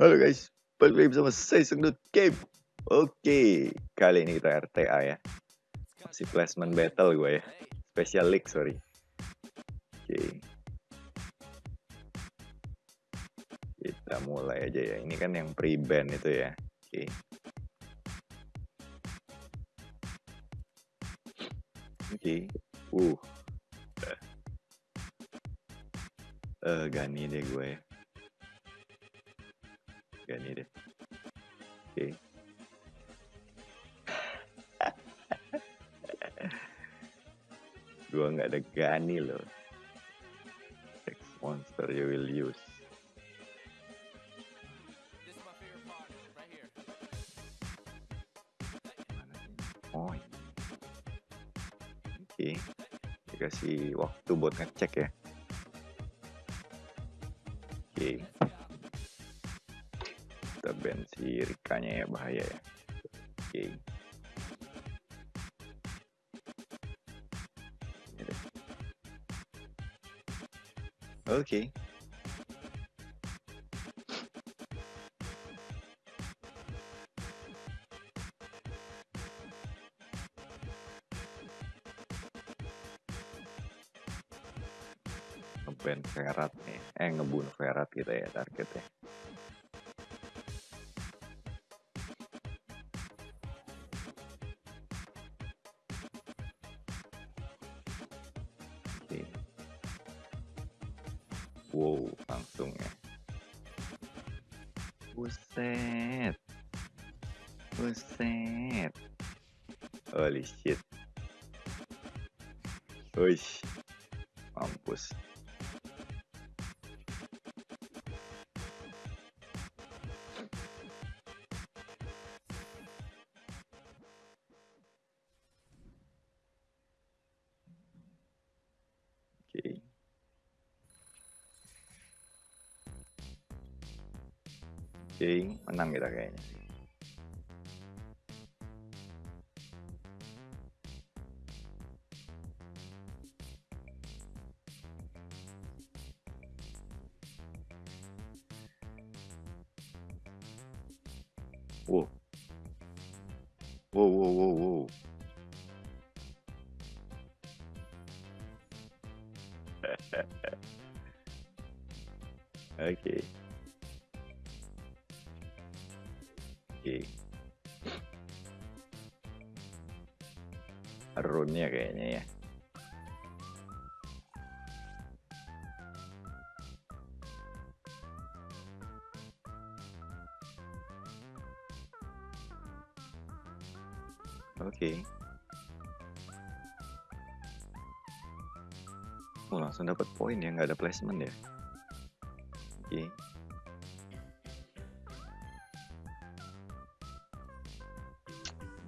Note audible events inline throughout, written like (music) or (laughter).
Halo guys, balik lagi bersama saya Sengdut Game. Oke, kali ini kita RTA ya. Masih placement battle gue ya. Special League, sorry. Oke. Kita mulai aja ya. Ini kan yang pre-ban itu ya. Oke. Oke. Uh. Eh, uh, Gani deh gue ya. Gani deh. Oke. Gua nggak ada Gani loh. Sex monster you will use. Oh. Oke. Dikasih waktu buat ngecek ya. Kita ban si Rikanya ya bahaya ya. Oke. Deh. Oke. Ngeban Verat nih. Eh ngebunuh Verat kita ya targetnya. Oke. Wow, langsung ya. Buset. Buset. Holy shit. Wish. Mampus. Oke, menang kita kayaknya. Wow. Wow, wow, wow, wow. (laughs) Oke. Oke. Runnya kayaknya ya. Oke. Oh, langsung dapat poin ya, nggak ada placement ya.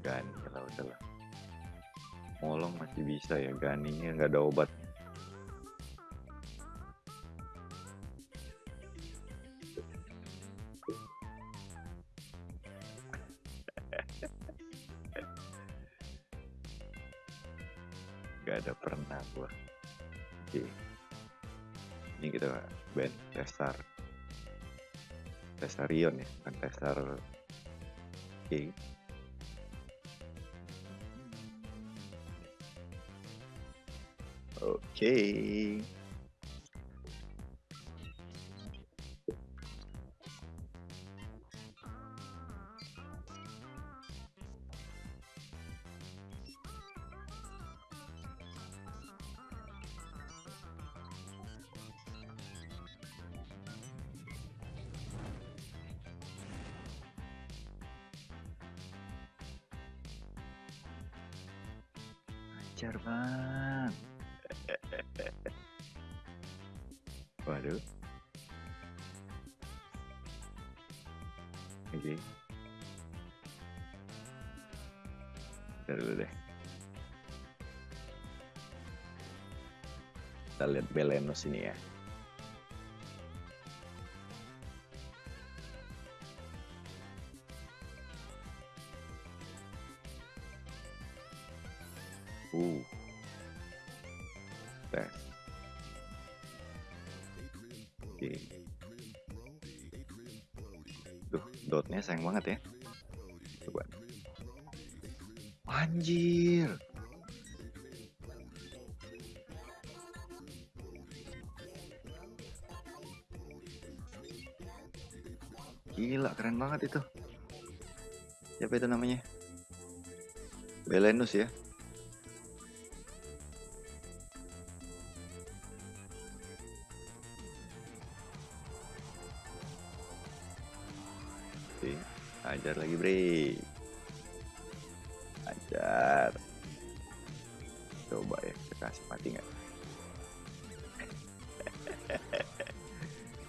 Gani lah udahlah. Molong masih bisa ya, Ganinya nggak ada obat. (laughs) Gak ada pernah gua. Oke. Ini kita ban Tesar. Tesarion ya, bukan Tesar. Oke. Oke. Lancar bang. (laughs) Waduh. Oke. Bentar dulu deh. Kita lihat Belenos ini ya. Tes. Oke. dotnya sayang banget ya coba anjir Gila, keren banget itu. Siapa itu namanya? Belenus ya. Ajar lagi, Bre. Ajar. Coba ya, kita kasih mati nggak?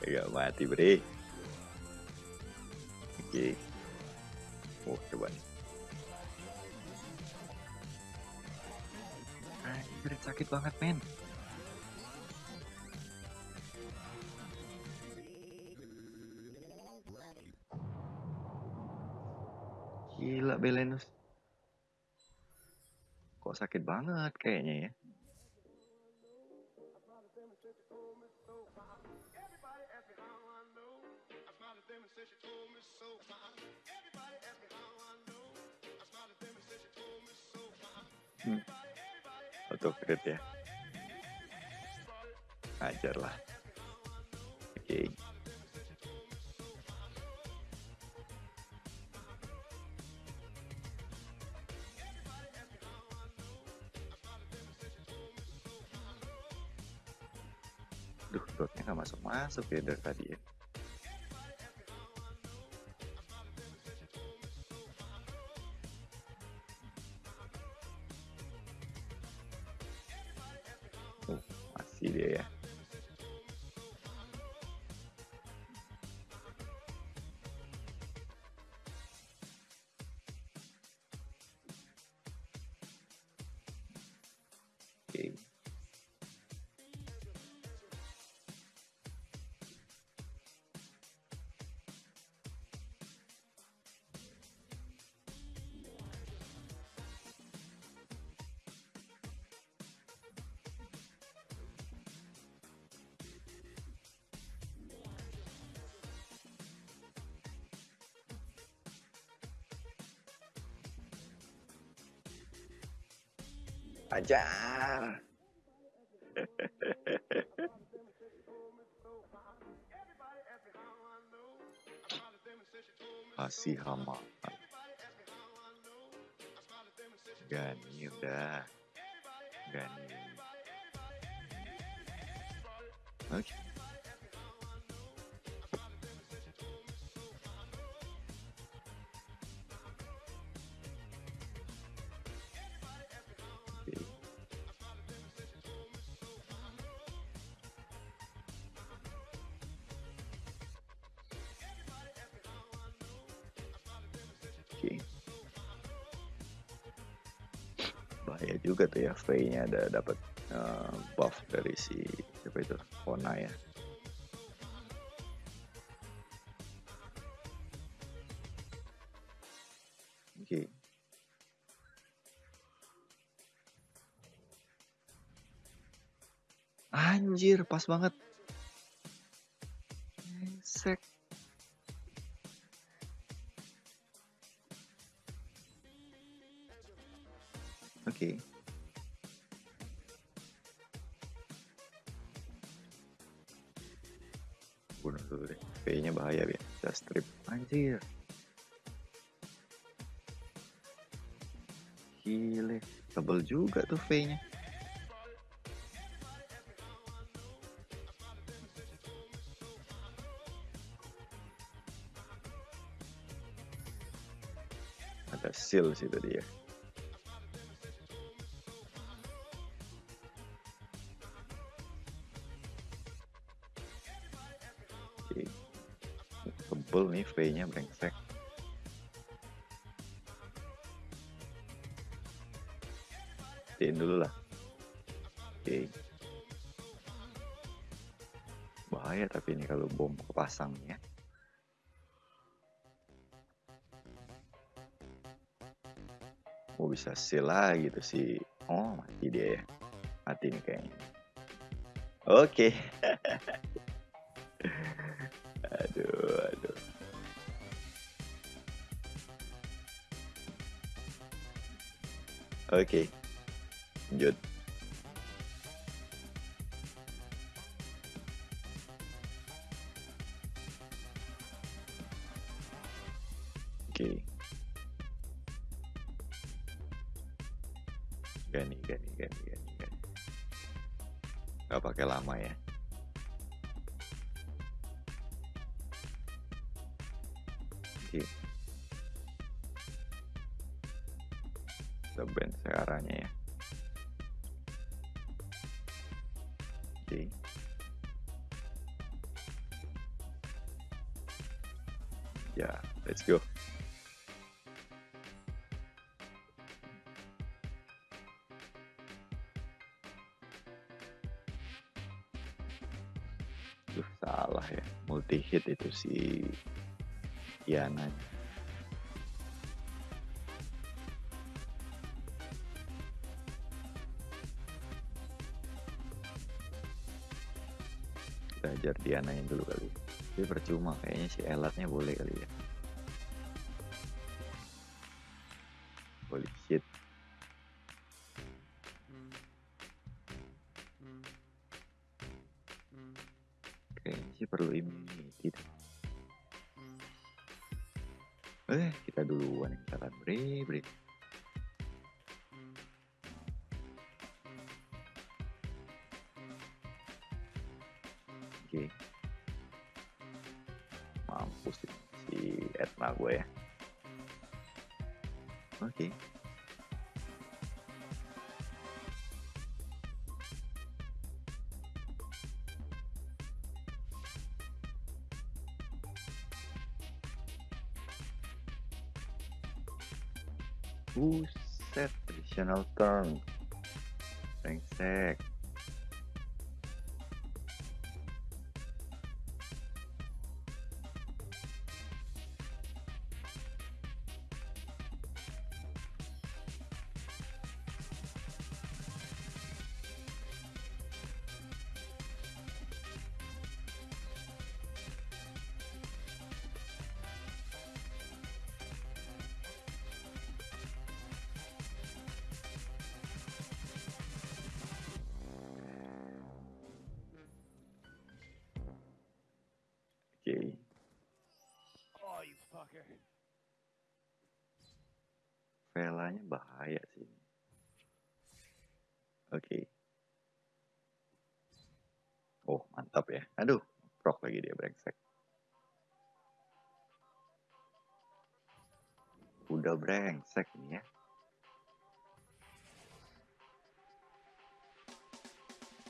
(laughs) Gak mati, Bre. Oke. Oh, coba nih. Sakit banget, men. Gila, Belenus. Kok sakit banget kayaknya ya. Hmm. Autocrit ya. Ajar lah. Oke. Okay. Duh, dotnya nggak masuk-masuk ya dari tadi ya. Ajar. Kasih hama. Gani udah. Gani. Oke. Oke. Bahaya juga tuh ya V-nya ada dapat eh, buff dari si siapa itu? Kona ya. Oke. Anjir, pas banget. Oke. Bunuh dulu deh. V-nya bahaya ya. Bisa strip. Anjir. Gile. Tebel juga tuh V-nya. Ada seal sih tadi ya. Tebel nih V-nya brengsek. Tiin dulu lah. Oke. Bahaya tapi ini kalau bom kepasang ya. Oh bisa seal lagi tuh si Oh mati dia ya Mati nih kayaknya Oke Aduh (laughs) Oke. Lanjut. Oke. Gani, gani, gani, gani, gani. Gak pakai lama ya. Oke. Kita band searahnya ya. Oke. Ya, let's go. Duh, salah ya. Multi hit itu si Yana. Kita ajar Diananya dulu kali. Tapi percuma kayaknya si Elatnya boleh kali ya. Oke. Mampus sih si Etna gue ya. Oke. Buset, additional turn. Brengsek. Velanya bahaya sih. Oke. Oh, mantap ya. Aduh, prok lagi dia brengsek. Udah brengsek nih ya.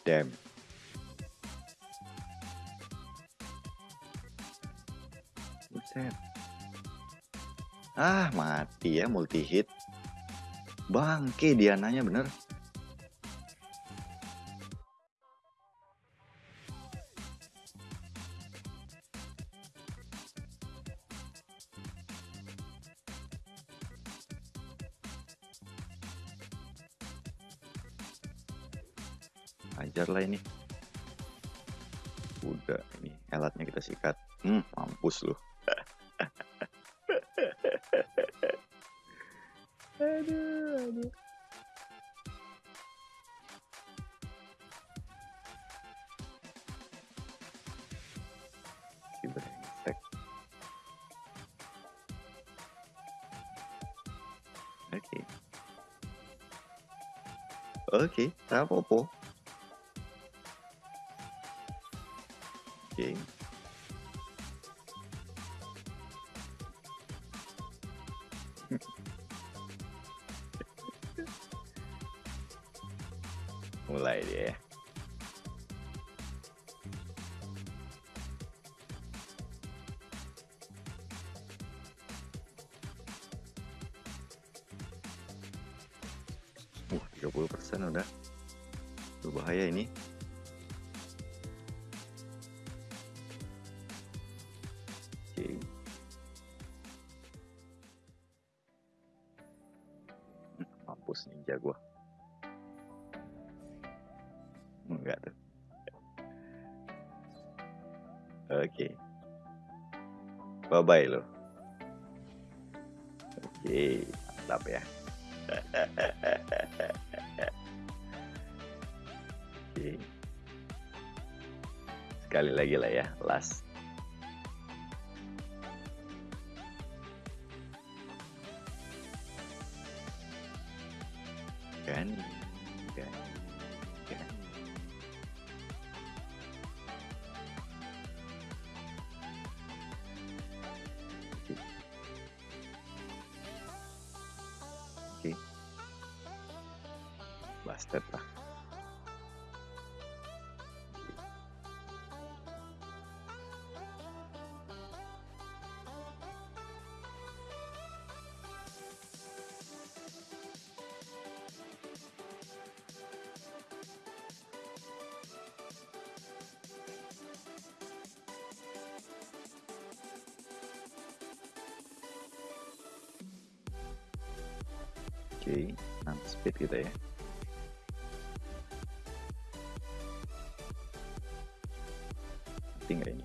Damn. Buset. Ah, mati ya multi hit. Bangke Diananya bener. Ajar lah ini. Udah, ini alatnya kita sikat. Hmm, mampus lu. Oke, tak apa-apa. Uh, 30% udah. Berbahaya ini. Oke. Hmm, Mampus ninja gua. Enggak tuh. Oke. Bye bye lo. Oke, mantap ya. (laughs) Sekali lagi lah ya, last. Oke. Bastard lah. 6 speed kita ya. Mati nggak ini?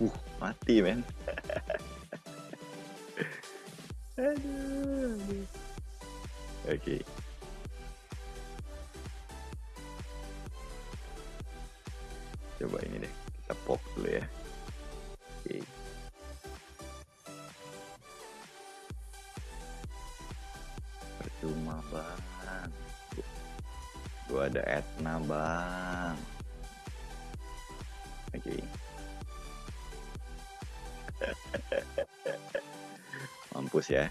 Uh, mati men. (laughs) aduh. Oke. Coba bang. Oke. (laughs) Mampus ya.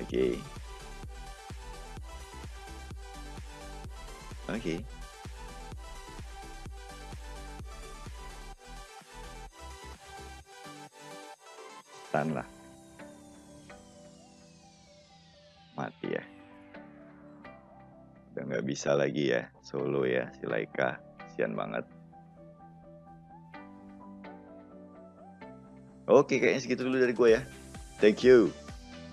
Oke. Oke. Stun lah. Bisa lagi ya solo ya si Laika. Kasian banget. Oke kayaknya segitu dulu dari gue ya. Thank you.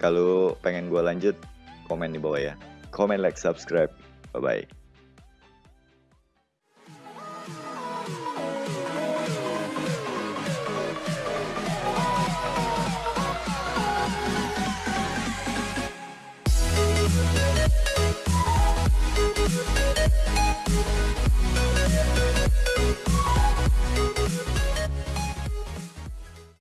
Kalau pengen gue lanjut, komen di bawah ya. Comment, like, subscribe. Bye-bye.